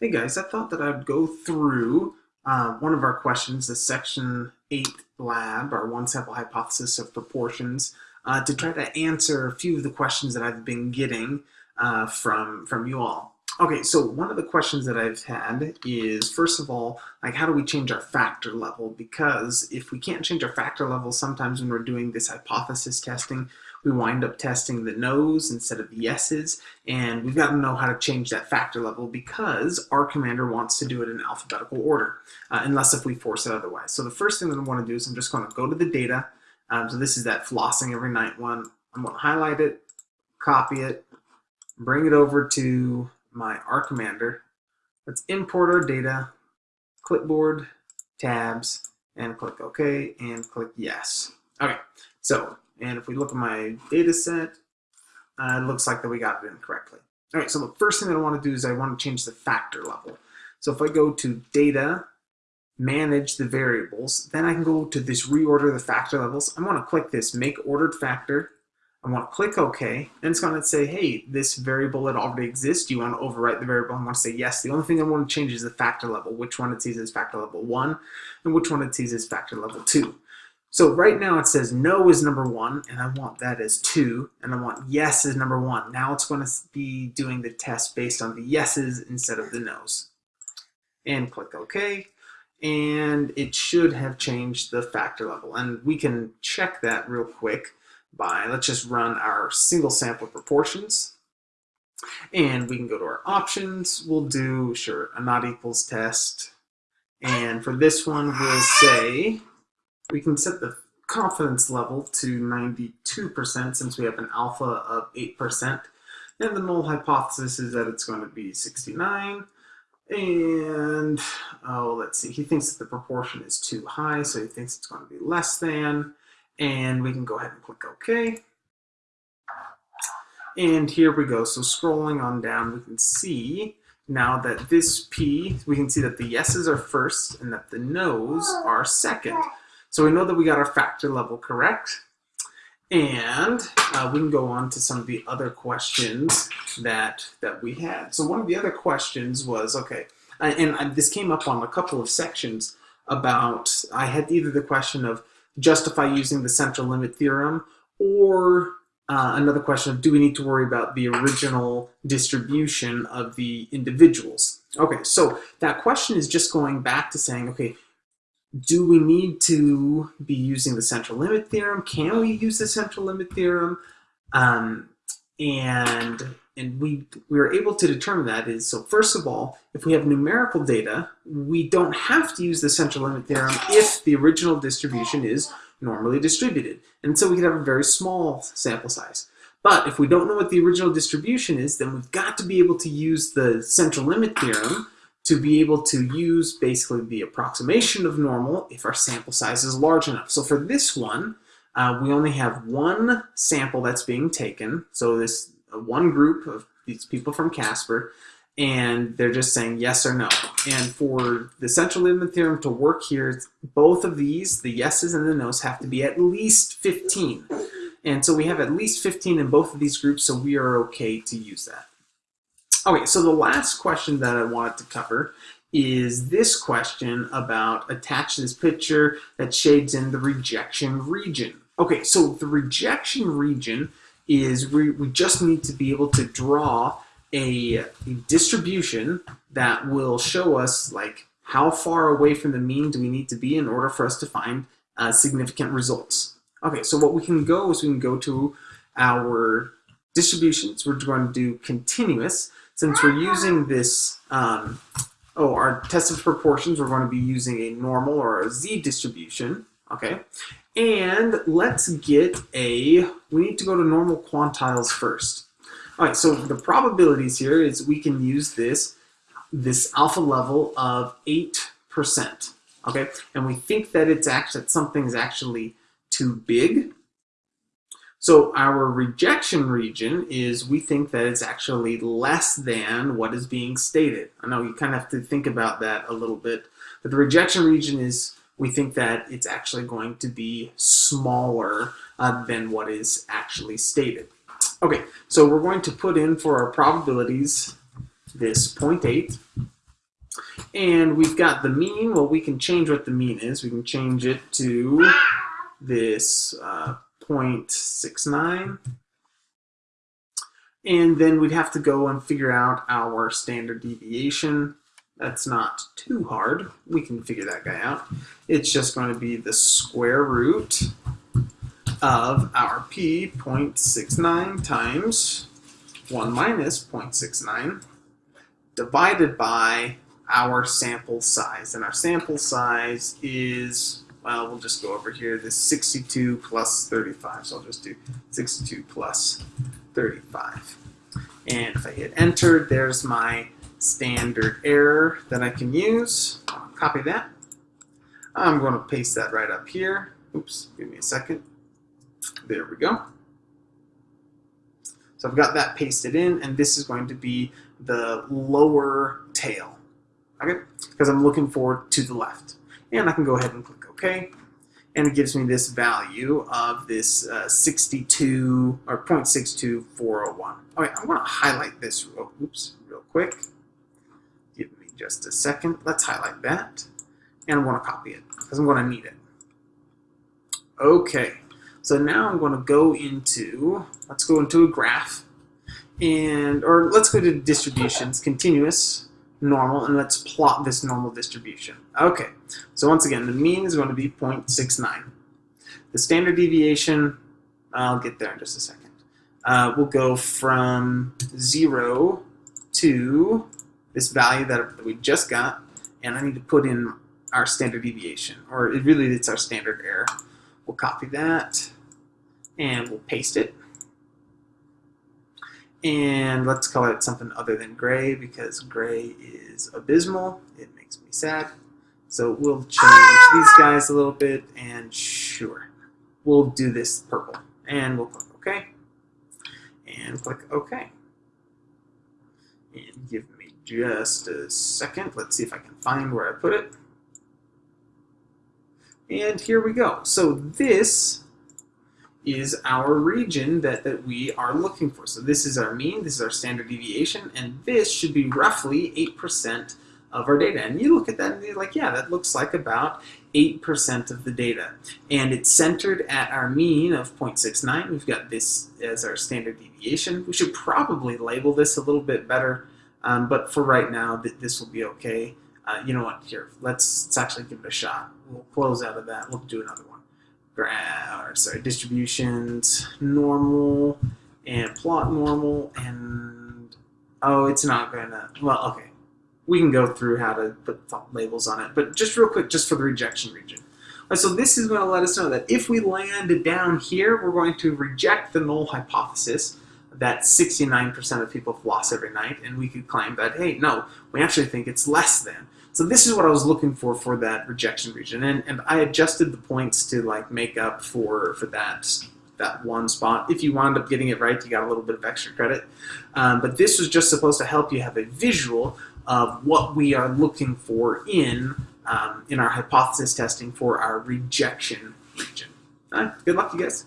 Hey guys, I thought that I'd go through uh, one of our questions, the section 8 lab, our one sample hypothesis of proportions, uh, to try to answer a few of the questions that I've been getting uh, from, from you all. Okay, so one of the questions that I've had is, first of all, like how do we change our factor level? Because if we can't change our factor level, sometimes when we're doing this hypothesis testing, we wind up testing the no's instead of the yeses, and we've got to know how to change that factor level because R commander wants to do it in alphabetical order, uh, unless if we force it otherwise. So the first thing that I want to do is I'm just going to go to the data. Um, so this is that flossing every night one. I'm going to highlight it, copy it, bring it over to my R commander. Let's import our data, clipboard, tabs, and click OK, and click Yes. Okay, so and if we look at my data set, uh, it looks like that we got it in correctly. All right, so the first thing that I want to do is I want to change the factor level. So if I go to data, manage the variables, then I can go to this reorder the factor levels. I want to click this make ordered factor. I want to click OK, and it's going to say, hey, this variable that already exists, you want to overwrite the variable? I want to say yes. The only thing I want to change is the factor level, which one it sees as factor level 1, and which one it sees as factor level 2. So right now it says no is number one, and I want that as two, and I want yes is number one. Now it's going to be doing the test based on the yeses instead of the nos. And click OK, and it should have changed the factor level. And we can check that real quick by, let's just run our single sample proportions. And we can go to our options. We'll do, sure, a not equals test. And for this one, we'll say we can set the confidence level to 92% since we have an alpha of 8%. And the null hypothesis is that it's going to be 69. And, oh, let's see, he thinks that the proportion is too high, so he thinks it's going to be less than. And we can go ahead and click OK. And here we go. So scrolling on down, we can see now that this P, we can see that the yeses are first and that the nos are second. So we know that we got our factor level correct. And uh, we can go on to some of the other questions that, that we had. So one of the other questions was, okay, and, and this came up on a couple of sections about, I had either the question of justify using the central limit theorem or uh, another question of do we need to worry about the original distribution of the individuals? Okay, so that question is just going back to saying, okay, do we need to be using the central limit theorem? Can we use the central limit theorem? Um, and and we, we were able to determine that is, so first of all, if we have numerical data, we don't have to use the central limit theorem if the original distribution is normally distributed. And so we could have a very small sample size. But if we don't know what the original distribution is, then we've got to be able to use the central limit theorem to be able to use basically the approximation of normal if our sample size is large enough. So for this one, uh, we only have one sample that's being taken. So this uh, one group of these people from Casper, and they're just saying yes or no. And for the central limit theorem to work here, both of these, the yeses and the nos, have to be at least 15. And so we have at least 15 in both of these groups, so we are okay to use that. Okay, so the last question that I wanted to cover is this question about attach this picture that shades in the rejection region. Okay, so the rejection region is we, we just need to be able to draw a, a distribution that will show us like how far away from the mean do we need to be in order for us to find uh, significant results. Okay, so what we can go is we can go to our distributions. We're going to do continuous since we're using this, um, oh, our test of proportions, we're going to be using a normal or a z distribution, okay? And let's get a, we need to go to normal quantiles first. All right, so the probabilities here is we can use this, this alpha level of 8%, okay? And we think that it's actually, that something's actually too big, so our rejection region is we think that it's actually less than what is being stated. I know you kind of have to think about that a little bit, but the rejection region is we think that it's actually going to be smaller uh, than what is actually stated. Okay, so we're going to put in for our probabilities this 0.8 And we've got the mean. Well, we can change what the mean is. We can change it to this uh, 0.69. And then we'd have to go and figure out our standard deviation. That's not too hard. We can figure that guy out. It's just going to be the square root of our p 0.69 times 1 minus 0.69 divided by our sample size. And our sample size is, well, we'll just go over here, this 62 plus 35. So I'll just do 62 plus 35. And if I hit enter, there's my standard error that I can use. I'll copy that. I'm going to paste that right up here. Oops, give me a second. There we go. So I've got that pasted in, and this is going to be the lower tail, okay? Because I'm looking forward to the left. And I can go ahead and click OK, and it gives me this value of this uh, 62 or 0.62401. All right, I want to highlight this real, oops, real quick. Give me just a second. Let's highlight that, and I want to copy it because I'm going to need it. Okay, so now I'm going to go into, let's go into a graph, and or let's go to distributions, continuous, normal, and let's plot this normal distribution. Okay, so once again, the mean is going to be 0.69. The standard deviation, I'll get there in just a second, uh, will go from 0 to this value that we just got, and I need to put in our standard deviation, or it really it's our standard error. We'll copy that, and we'll paste it. And let's call it something other than gray because gray is abysmal. It makes me sad. So we'll change these guys a little bit and sure, we'll do this purple. And we'll click OK. And click OK. And give me just a second. Let's see if I can find where I put it. And here we go. So this is our region that, that we are looking for. So this is our mean, this is our standard deviation, and this should be roughly 8% of our data. And you look at that and you're like, yeah, that looks like about 8% of the data. And it's centered at our mean of 0.69. We've got this as our standard deviation. We should probably label this a little bit better, um, but for right now, th this will be okay. Uh, you know what, here, let's, let's actually give it a shot. We'll close out of that. We'll do another one or sorry, distributions, normal, and plot normal, and oh, it's not gonna, well, okay. We can go through how to put labels on it, but just real quick, just for the rejection region. Right, so this is going to let us know that if we land down here, we're going to reject the null hypothesis that 69% of people floss every night, and we could claim that, hey, no, we actually think it's less than. So this is what I was looking for for that rejection region, and, and I adjusted the points to like make up for for that that one spot. If you wound up getting it right, you got a little bit of extra credit. Um, but this was just supposed to help you have a visual of what we are looking for in um, in our hypothesis testing for our rejection region. Right, good luck, you guys.